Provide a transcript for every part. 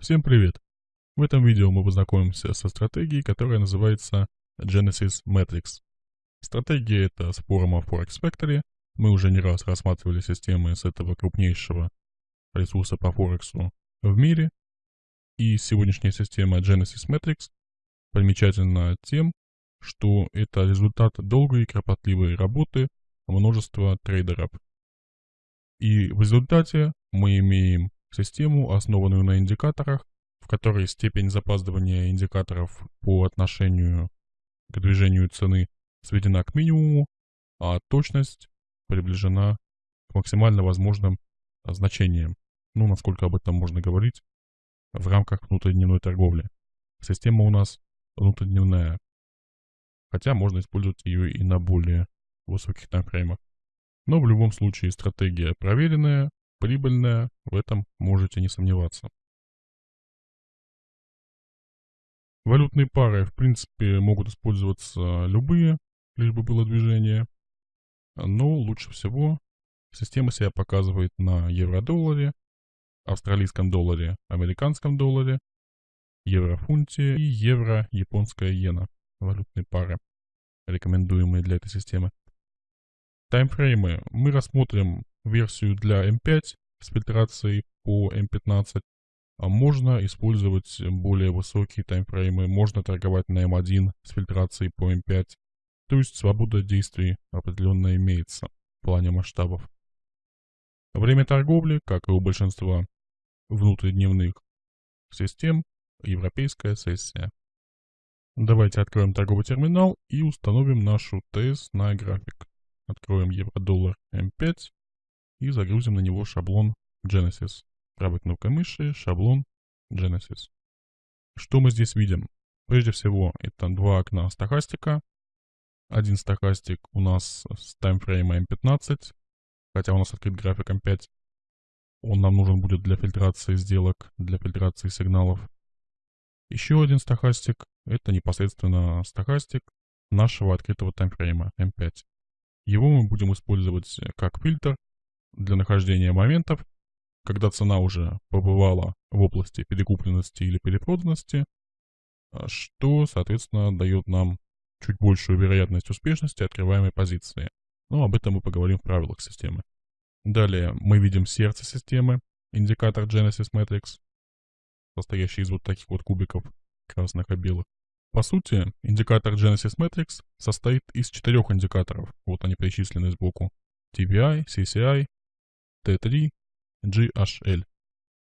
Всем привет! В этом видео мы познакомимся со стратегией, которая называется Genesis Matrix. Стратегия это с форума Forex Factory. Мы уже не раз рассматривали системы с этого крупнейшего ресурса по Форексу в мире. И сегодняшняя система Genesis Matrix примечательна тем, что это результат долгой и кропотливой работы множества трейдеров. И в результате мы имеем систему, основанную на индикаторах, в которой степень запаздывания индикаторов по отношению к движению цены сведена к минимуму, а точность приближена к максимально возможным значениям. Ну, насколько об этом можно говорить в рамках внутридневной торговли. Система у нас внутридневная, хотя можно использовать ее и на более высоких таймфреймах. Но в любом случае стратегия проверенная, прибыльная, в этом можете не сомневаться. Валютные пары, в принципе, могут использоваться любые, лишь бы было движение. Но лучше всего система себя показывает на евро-долларе, австралийском долларе, американском долларе, евро-фунте и евро-японская иена. Валютные пары, рекомендуемые для этой системы. Таймфреймы. Мы рассмотрим версию для M5 с фильтрацией по M15. А можно использовать более высокие таймфреймы, можно торговать на M1 с фильтрацией по M5. То есть свобода действий определенно имеется в плане масштабов. Время торговли, как и у большинства внутридневных систем, европейская сессия. Давайте откроем торговый терминал и установим нашу ТС на график. Откроем евро-доллар М5 и загрузим на него шаблон Genesis. Правой кнопкой мыши шаблон Genesis. Что мы здесь видим? Прежде всего, это два окна стахастика. Один стахастик у нас с таймфрейма M15, хотя у нас открыт график M5. Он нам нужен будет для фильтрации сделок, для фильтрации сигналов. Еще один стахастик, это непосредственно стахастик нашего открытого таймфрейма M5. Его мы будем использовать как фильтр для нахождения моментов, когда цена уже побывала в области перекупленности или перепроданности, а, что, соответственно, дает нам чуть большую вероятность успешности открываемой позиции. Но об этом мы поговорим в правилах системы. Далее мы видим сердце системы, индикатор Genesis Matrix, состоящий из вот таких вот кубиков красных и белых. По сути, индикатор Genesis Matrix состоит из четырех индикаторов, вот они перечислены сбоку. TVI, CCI, T3, GHL.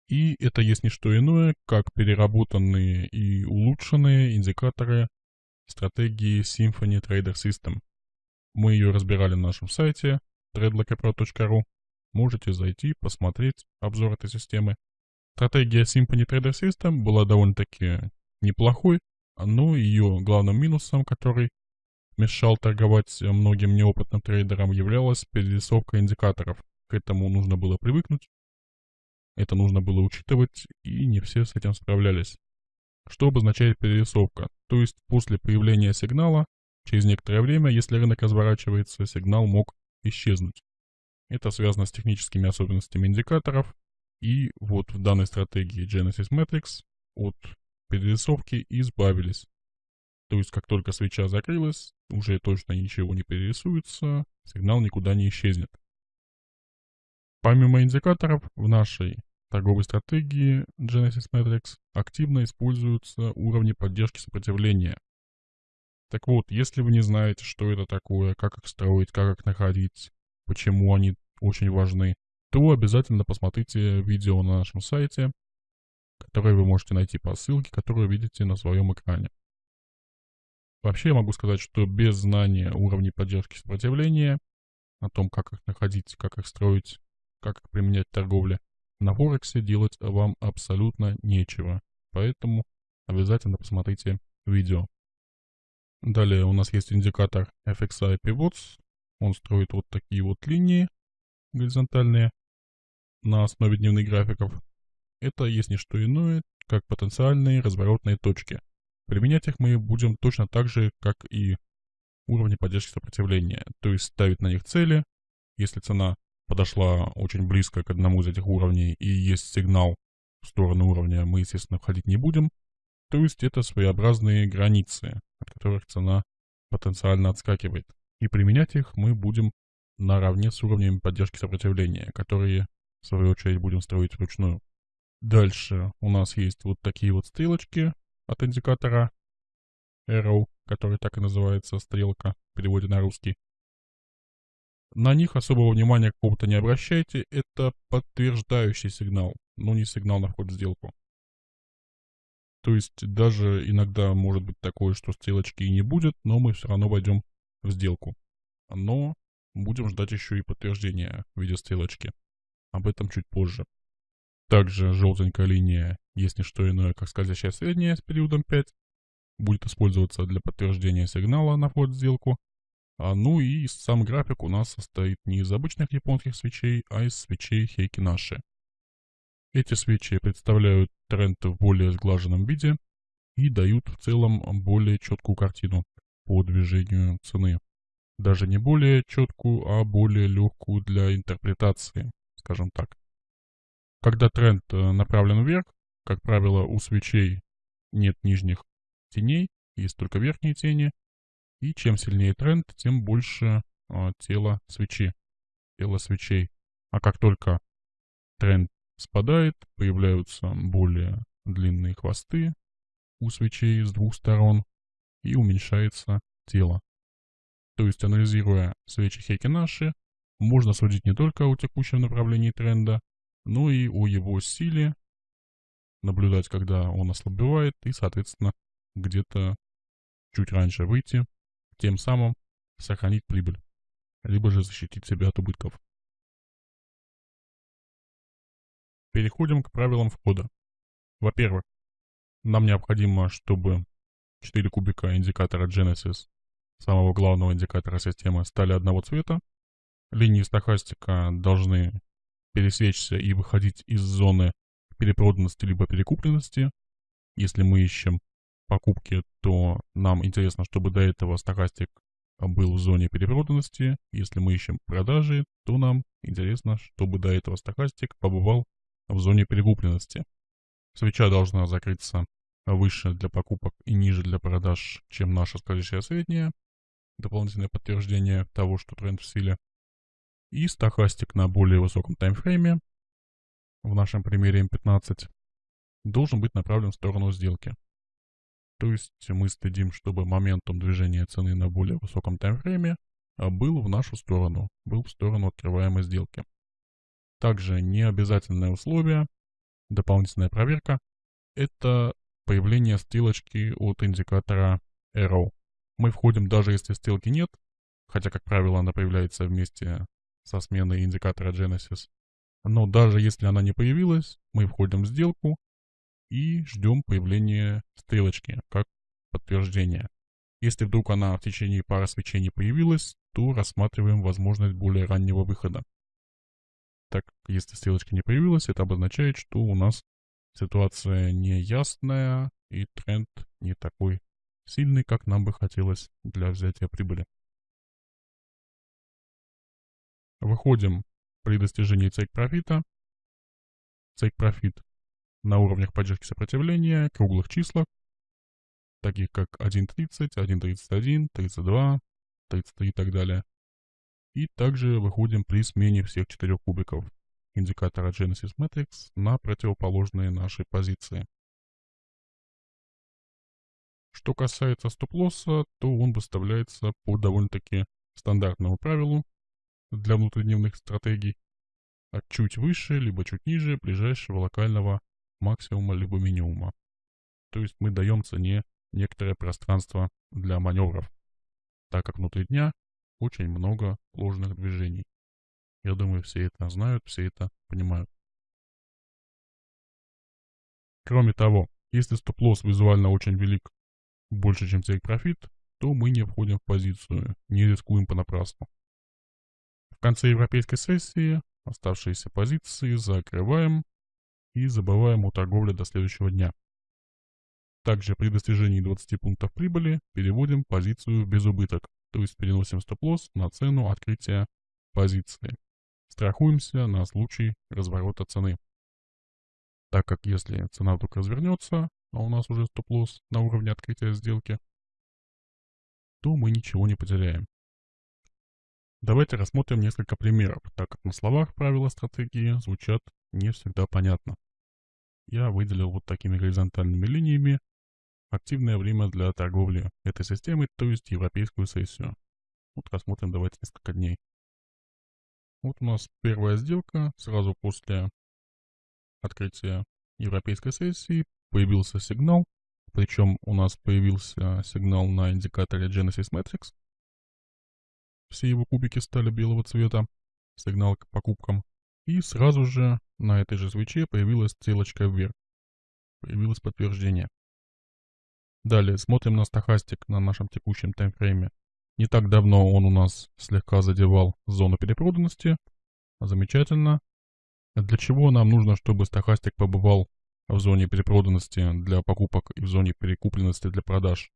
И это есть не что иное, как переработанные и улучшенные индикаторы стратегии Symphony Trader System. Мы ее разбирали на нашем сайте threadlockerpro.ru. Можете зайти, посмотреть обзор этой системы. Стратегия Symphony Trader System была довольно-таки неплохой, но ее главным минусом, который мешал торговать многим неопытным трейдерам, являлась перерисовка индикаторов. К этому нужно было привыкнуть, это нужно было учитывать, и не все с этим справлялись. Что обозначает перерисовка? То есть после появления сигнала, через некоторое время, если рынок разворачивается, сигнал мог исчезнуть. Это связано с техническими особенностями индикаторов, и вот в данной стратегии Genesis Matrix от перерисовки избавились. То есть, как только свеча закрылась, уже точно ничего не перерисуется, сигнал никуда не исчезнет. Помимо индикаторов, в нашей торговой стратегии Genesis Matrix активно используются уровни поддержки сопротивления. Так вот, если вы не знаете, что это такое, как их строить, как их находить, почему они очень важны, то обязательно посмотрите видео на нашем сайте, которое вы можете найти по ссылке, которую видите на своем экране. Вообще я могу сказать, что без знания уровней поддержки сопротивления, о том, как их находить, как их строить, как применять в торговле, на Форексе делать вам абсолютно нечего. Поэтому обязательно посмотрите видео. Далее у нас есть индикатор FXI Pivots. Он строит вот такие вот линии горизонтальные на основе дневных графиков. Это есть не что иное, как потенциальные разворотные точки. Применять их мы будем точно так же, как и уровни поддержки сопротивления, то есть ставить на них цели. Если цена подошла очень близко к одному из этих уровней и есть сигнал в сторону уровня мы, естественно, входить не будем. То есть это своеобразные границы, от которых цена потенциально отскакивает. И применять их мы будем наравне с уровнями поддержки сопротивления, которые, в свою очередь, будем строить вручную. Дальше у нас есть вот такие вот стрелочки от индикатора Arrow, который так и называется, стрелка в переводе на русский. На них особого внимания какого-то не обращайте, это подтверждающий сигнал, но не сигнал на вход в сделку. То есть даже иногда может быть такое, что стрелочки и не будет, но мы все равно войдем в сделку. Но будем ждать еще и подтверждения в виде стрелочки. Об этом чуть позже. Также желтенькая линия не что иное, как скользящая средняя с периодом 5. Будет использоваться для подтверждения сигнала на вход в сделку. А, ну и сам график у нас состоит не из обычных японских свечей, а из свечей Хейки Наши. Эти свечи представляют тренд в более сглаженном виде и дают в целом более четкую картину по движению цены. Даже не более четкую, а более легкую для интерпретации, скажем так. Когда тренд э, направлен вверх, как правило, у свечей нет нижних теней, есть только верхние тени. И чем сильнее тренд, тем больше э, тело свечи, тело свечей. А как только тренд спадает, появляются более длинные хвосты у свечей с двух сторон и уменьшается тело. То есть, анализируя свечи Хейкинаши, можно судить не только о текущем направлении тренда, ну и о его силе, наблюдать, когда он ослабевает, и, соответственно, где-то чуть раньше выйти, тем самым сохранить прибыль, либо же защитить себя от убытков. Переходим к правилам входа. Во-первых, нам необходимо, чтобы 4 кубика индикатора Genesis, самого главного индикатора системы, стали одного цвета. Линии стохастика должны пересечься и выходить из зоны перепроданности либо перекупленности. Если мы ищем покупки, то нам интересно, чтобы до этого стахастик был в зоне перепроданности. Если мы ищем продажи, то нам интересно, чтобы до этого стахастик побывал в зоне перекупленности. Свеча должна закрыться выше для покупок и ниже для продаж, чем наша скользящая средняя. Дополнительное подтверждение того, что тренд в силе и стахастик на более высоком таймфрейме, в нашем примере M15, должен быть направлен в сторону сделки. То есть мы следим, чтобы моментум движения цены на более высоком таймфрейме а, был в нашу сторону, был в сторону открываемой сделки. Также необязательное условие, дополнительная проверка, это появление стрелочки от индикатора Arrow. Мы входим даже если стрелки нет, хотя, как правило, она появляется вместе со сменой индикатора Genesis. Но даже если она не появилась, мы входим в сделку и ждем появления стрелочки как подтверждение. Если вдруг она в течение пары свечей не появилась, то рассматриваем возможность более раннего выхода. Так если стрелочка не появилась, это обозначает, что у нас ситуация неясная и тренд не такой сильный, как нам бы хотелось для взятия прибыли. Выходим при достижении take профита. Take профит на уровнях поддержки сопротивления, круглых числах, таких как 1.30, 1.31, 32, 33 и так далее. И также выходим при смене всех четырех кубиков индикатора Genesis Matrix на противоположные нашей позиции. Что касается стоп-лосса, то он выставляется по довольно-таки стандартному правилу для внутридневных стратегий, от чуть выше, либо чуть ниже ближайшего локального максимума либо минимума. То есть мы даем цене некоторое пространство для маневров, так как внутри дня очень много ложных движений. Я думаю, все это знают, все это понимают. Кроме того, если стоп-лосс визуально очень велик, больше, чем take профит, то мы не входим в позицию, не рискуем понапрасну. В конце европейской сессии оставшиеся позиции закрываем и забываем о торговле до следующего дня. Также при достижении 20 пунктов прибыли переводим позицию в безубыток, то есть переносим стоп-лосс на цену открытия позиции. Страхуемся на случай разворота цены. так как если цена вдруг развернется, а у нас уже стоп-лосс на уровне открытия сделки, то мы ничего не потеряем. Давайте рассмотрим несколько примеров, так как на словах правила стратегии звучат не всегда понятно. Я выделил вот такими горизонтальными линиями активное время для торговли этой системы, то есть европейскую сессию. Вот рассмотрим давайте несколько дней. Вот у нас первая сделка сразу после открытия европейской сессии появился сигнал, причем у нас появился сигнал на индикаторе Genesis Metrics. Все его кубики стали белого цвета, сигнал к покупкам. И сразу же на этой же свече появилась стрелочка вверх. Появилось подтверждение. Далее смотрим на стахастик на нашем текущем таймфрейме. Не так давно он у нас слегка задевал зону перепроданности. Замечательно. Для чего нам нужно, чтобы стахастик побывал в зоне перепроданности для покупок и в зоне перекупленности для продаж?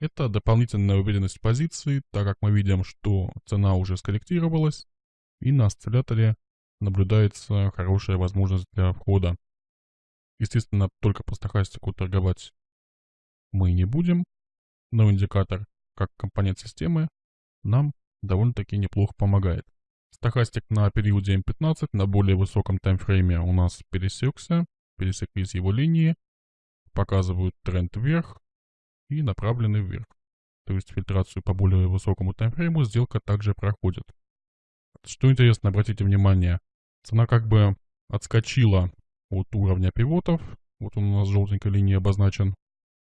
Это дополнительная уверенность позиции, так как мы видим, что цена уже скорректировалась, и на осцилляторе наблюдается хорошая возможность для входа. Естественно, только по стахастику торговать мы не будем, но индикатор как компонент системы нам довольно-таки неплохо помогает. Стахастик на периоде М15 на более высоком таймфрейме у нас пересекся, пересеклись его линии, показывают тренд вверх и направлены вверх. То есть фильтрацию по более высокому таймфрейму сделка также проходит. Что интересно, обратите внимание, цена как бы отскочила от уровня пивотов, вот он у нас желтенькой линией обозначен.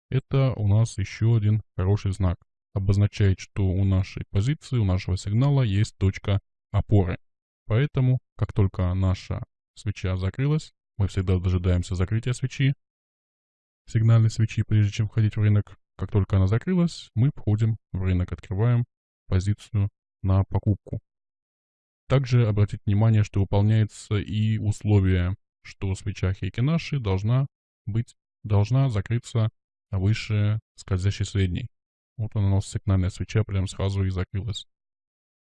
Это у нас еще один хороший знак обозначает, что у нашей позиции, у нашего сигнала есть точка опоры. Поэтому, как только наша свеча закрылась, мы всегда дожидаемся закрытия свечи, сигнальной свечи, прежде чем входить в рынок. Как только она закрылась, мы входим в рынок, открываем позицию на покупку. Также обратите внимание, что выполняется и условие, что свеча Хейкинаши должна быть, должна закрыться выше скользящей средней. Вот она у нас сигнальная свеча прям сразу и закрылась.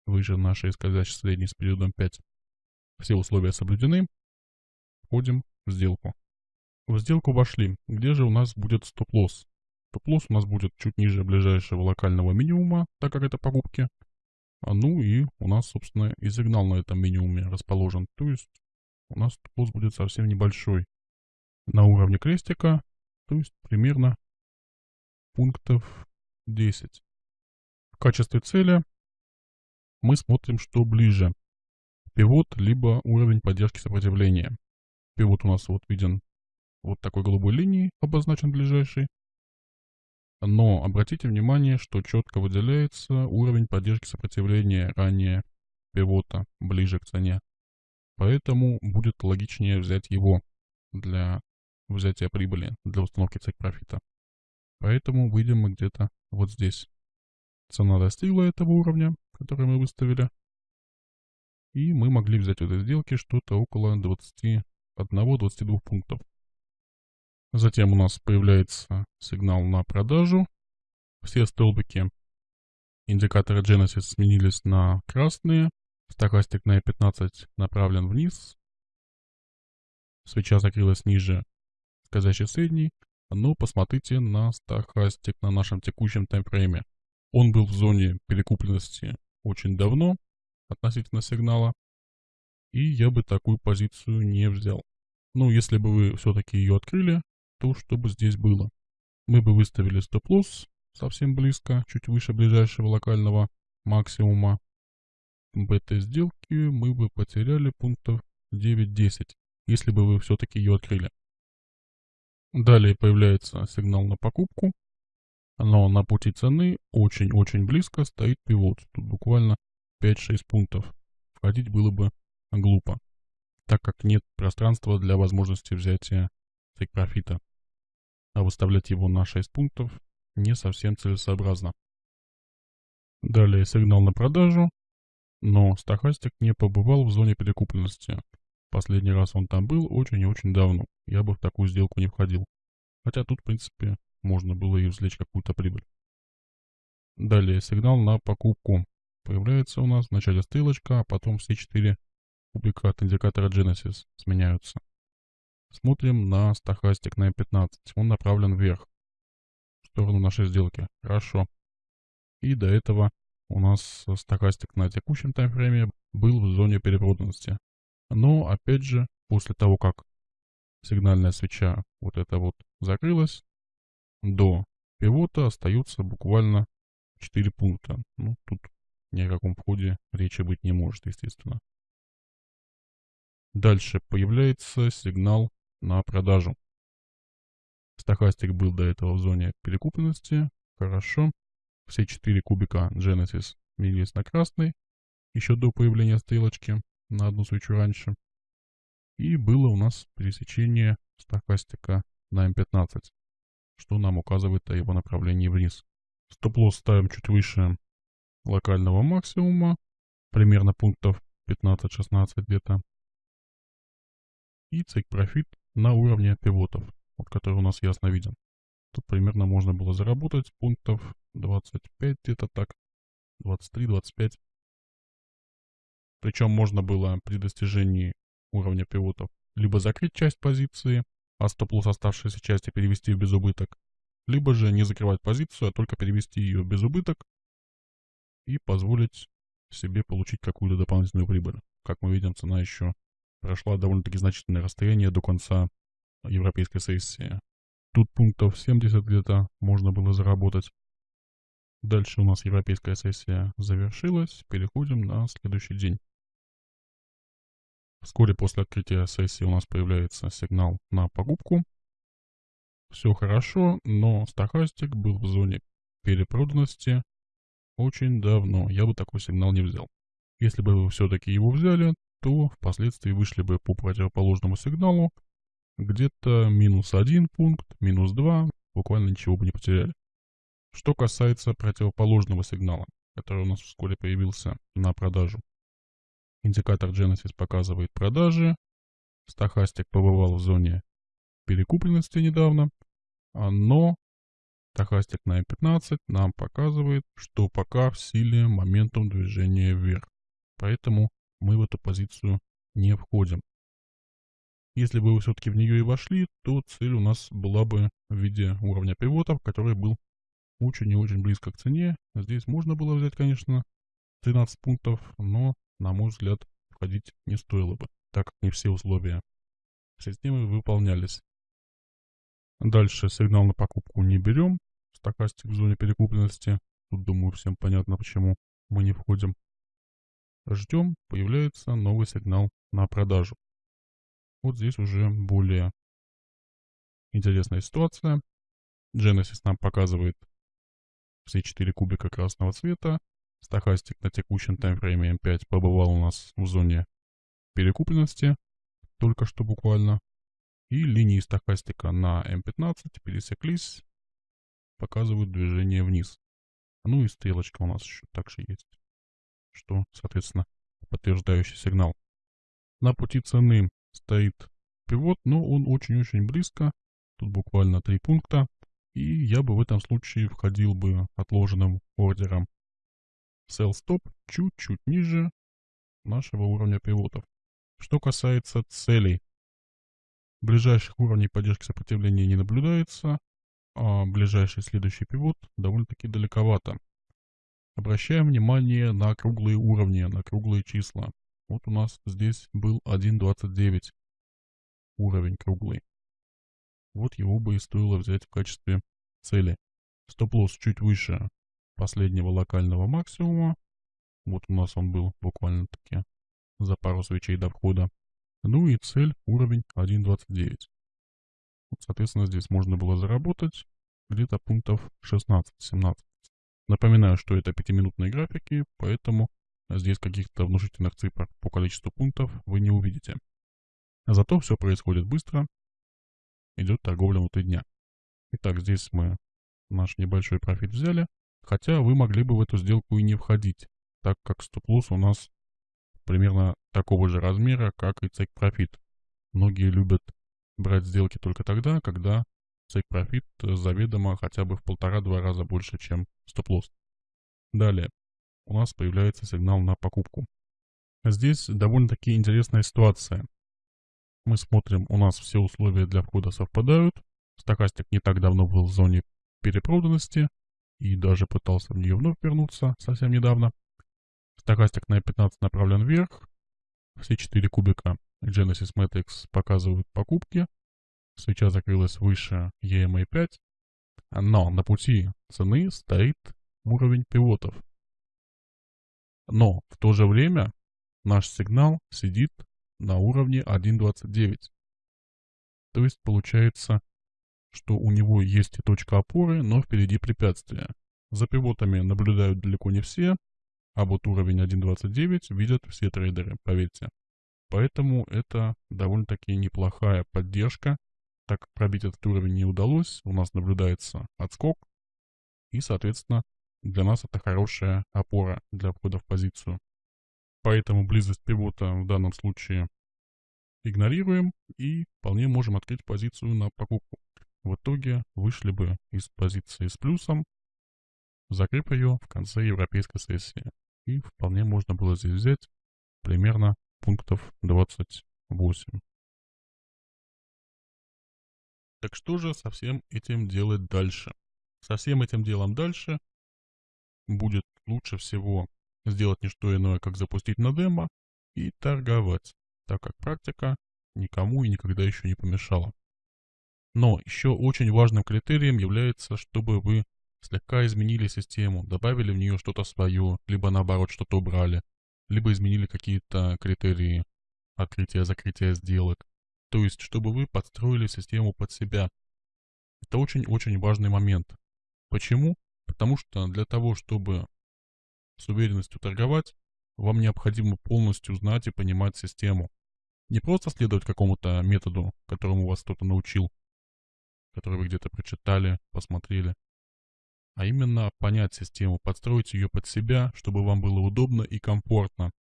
Выше нашей скользящей средней с периодом 5. Все условия соблюдены. Входим в сделку. В сделку вошли. Где же у нас будет стоп-лосс? Стоп-лосс у нас будет чуть ниже ближайшего локального минимума, так как это покупки. А ну и у нас, собственно, и сигнал на этом минимуме расположен. То есть у нас стоп-лосс будет совсем небольшой. На уровне крестика, то есть примерно пунктов 10. В качестве цели мы смотрим, что ближе. Пивот, либо уровень поддержки сопротивления. Пивот у нас вот виден вот такой голубой линией, обозначен ближайший. Но обратите внимание, что четко выделяется уровень поддержки сопротивления ранее пивота, ближе к цене. Поэтому будет логичнее взять его для взятия прибыли, для установки цик профита. Поэтому выйдем мы где-то вот здесь. Цена достигла этого уровня, который мы выставили. И мы могли взять в этой сделке что-то около 21-22 пунктов. Затем у нас появляется сигнал на продажу. Все столбики индикатора Genesis сменились на красные. Стахастик на E15 направлен вниз. Свеча закрылась ниже скользящей средней. Но посмотрите на стахастик на нашем текущем таймфрейме. Он был в зоне перекупленности очень давно относительно сигнала. И я бы такую позицию не взял. Ну, если бы вы все-таки ее открыли, то что бы здесь было? Мы бы выставили стоп-лосс совсем близко, чуть выше ближайшего локального максимума. В этой сделке мы бы потеряли пунктов 9-10, если бы вы все-таки ее открыли. Далее появляется сигнал на покупку, но на пути цены очень-очень близко стоит пивот. Тут буквально 5-6 пунктов. Входить было бы глупо, так как нет пространства для возможности взятия тейк профита. А выставлять его на 6 пунктов не совсем целесообразно. Далее сигнал на продажу, но стахастик не побывал в зоне перекупленности. Последний раз он там был очень и очень давно. Я бы в такую сделку не входил. Хотя тут, в принципе, можно было и извлечь какую-то прибыль. Далее сигнал на покупку. Появляется у нас в начале стрелочка, а потом все четыре кубика от индикатора Genesis сменяются. Смотрим на стахастик на M15. Он направлен вверх, в сторону нашей сделки. Хорошо. И до этого у нас стахастик на текущем таймфрейме был в зоне перепроданности. Но, опять же, после того, как сигнальная свеча вот эта вот закрылась, до пивота остаются буквально 4 пункта. Ну, тут ни о каком входе речи быть не может, естественно. Дальше появляется сигнал на продажу. Стахастик был до этого в зоне перекупленности. Хорошо. Все четыре кубика Genesis менялись на красный. Еще до появления стрелочки на одну свечу раньше. И было у нас пересечение стахастика на М15, что нам указывает о его направлении вниз. Стоп-лосс ставим чуть выше локального максимума, примерно пунктов 15-16 где-то. И цейк профит на уровне пивотов, вот который у нас ясно виден. Тут примерно можно было заработать пунктов 25 где-то так, 23-25. Причем можно было при достижении уровня пивотов либо закрыть часть позиции, а стоп-лосс оставшейся части перевести в безубыток, либо же не закрывать позицию, а только перевести ее в безубыток и позволить себе получить какую-то дополнительную прибыль. Как мы видим, цена еще прошла довольно-таки значительное расстояние до конца европейской сессии. Тут пунктов 70 где-то можно было заработать. Дальше у нас европейская сессия завершилась. Переходим на следующий день. Вскоре после открытия сессии у нас появляется сигнал на покупку. Все хорошо, но стахастик был в зоне перепроданности очень давно. Я бы такой сигнал не взял. Если бы вы все-таки его взяли, то впоследствии вышли бы по противоположному сигналу где-то минус один пункт, минус два, буквально ничего бы не потеряли. Что касается противоположного сигнала, который у нас вскоре появился на продажу. Индикатор Genesis показывает продажи. Стахастик побывал в зоне перекупленности недавно, но стахастик на M15 нам показывает, что пока в силе моментум движения вверх. Поэтому мы в эту позицию не входим. Если бы вы все-таки в нее и вошли, то цель у нас была бы в виде уровня пивотов, который был очень и очень близко к цене. Здесь можно было взять, конечно, 13 пунктов, но, на мой взгляд, входить не стоило бы, так как не все условия системы выполнялись. Дальше сигнал на покупку не берем. Стокастик в зоне перекупленности. Тут, думаю, всем понятно, почему мы не входим. Ждем, появляется новый сигнал на продажу. Вот здесь уже более интересная ситуация. Genesis нам показывает все четыре кубика красного цвета. Стахастик на текущем таймфрейме M5 побывал у нас в зоне перекупленности, только что буквально. И линии стахастика на M15 пересеклись, показывают движение вниз. Ну и стрелочка у нас еще также есть, что, соответственно, подтверждающий сигнал. На пути цены стоит пивот, но он очень-очень близко, тут буквально три пункта, и я бы в этом случае входил бы отложенным ордером Sell Stop чуть-чуть ниже нашего уровня пивотов. Что касается целей, ближайших уровней поддержки сопротивления не наблюдается, а ближайший следующий пивот довольно-таки далековато. Обращаем внимание на круглые уровни, на круглые числа. Вот у нас здесь был 1.29 уровень круглый. Вот его бы и стоило взять в качестве цели. Стоп-лосс чуть выше последнего локального максимума. Вот у нас он был буквально-таки за пару свечей до входа. Ну и цель уровень 1.29. Вот, соответственно, здесь можно было заработать где-то пунктов 16-17. Напоминаю, что это пятиминутные графики, поэтому здесь каких-то внушительных цифр по количеству пунктов вы не увидите. Зато все происходит быстро, идет торговля внутри дня. Итак, здесь мы наш небольшой профит взяли, хотя вы могли бы в эту сделку и не входить, так как стоп-лосс у нас примерно такого же размера, как и профит. Многие любят брать сделки только тогда, когда тейк-профит заведомо хотя бы в полтора-два раза больше, чем стоп-лосс. Далее, у нас появляется сигнал на покупку. Здесь довольно-таки интересная ситуация. Мы смотрим, у нас все условия для входа совпадают. Стокастик не так давно был в зоне перепроданности и даже пытался в нее вновь вернуться совсем недавно. Стокастик на 15 направлен вверх. Все четыре кубика Genesis Matrix показывают покупки. Свеча закрылась выше EMA 5. Но на пути цены стоит уровень пивотов. Но в то же время наш сигнал сидит на уровне 1.29. То есть получается, что у него есть и точка опоры, но впереди препятствия. За пивотами наблюдают далеко не все, а вот уровень 1.29 видят все трейдеры, поверьте. Поэтому это довольно-таки неплохая поддержка. Так пробить этот уровень не удалось, у нас наблюдается отскок. И, соответственно, для нас это хорошая опора для входа в позицию. Поэтому близость пивота в данном случае игнорируем и вполне можем открыть позицию на покупку. В итоге вышли бы из позиции с плюсом, закрыв ее в конце европейской сессии. И вполне можно было здесь взять примерно пунктов 28. Так что же со всем этим делать дальше? Со всем этим делом дальше будет лучше всего сделать не что иное, как запустить на демо и торговать, так как практика никому и никогда еще не помешала. Но еще очень важным критерием является, чтобы вы слегка изменили систему, добавили в нее что-то свое, либо наоборот что-то убрали, либо изменили какие-то критерии открытия-закрытия сделок. То есть, чтобы вы подстроили систему под себя. Это очень-очень важный момент. Почему? Потому что для того, чтобы с уверенностью торговать, вам необходимо полностью знать и понимать систему. Не просто следовать какому-то методу, которому вас кто-то научил, который вы где-то прочитали, посмотрели, а именно понять систему, подстроить ее под себя, чтобы вам было удобно и комфортно,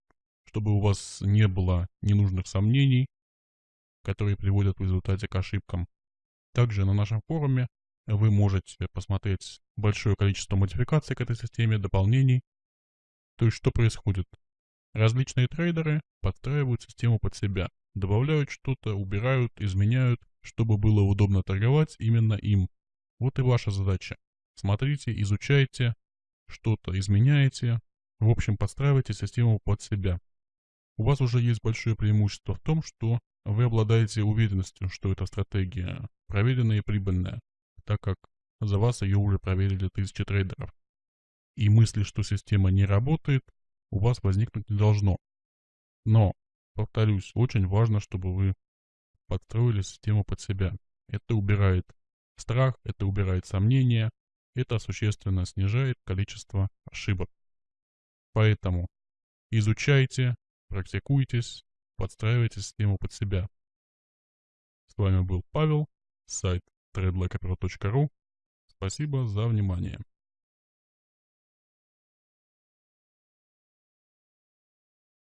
чтобы у вас не было ненужных сомнений, которые приводят в результате к ошибкам. Также на нашем форуме вы можете посмотреть большое количество модификаций к этой системе, дополнений. То есть что происходит? Различные трейдеры подстраивают систему под себя, добавляют что-то, убирают, изменяют, чтобы было удобно торговать именно им. Вот и ваша задача. Смотрите, изучайте, что-то изменяете, в общем, подстраивайте систему под себя. У вас уже есть большое преимущество в том, что вы обладаете уверенностью, что эта стратегия проверенная и прибыльная, так как за вас ее уже проверили тысячи трейдеров. И мысли, что система не работает, у вас возникнуть не должно. Но, повторюсь, очень важно, чтобы вы подстроили систему под себя. Это убирает страх, это убирает сомнения, это существенно снижает количество ошибок. Поэтому изучайте, практикуйтесь, подстраивайте систему под себя. С вами был Павел, сайт tradeblackaperl.ru. Спасибо за внимание.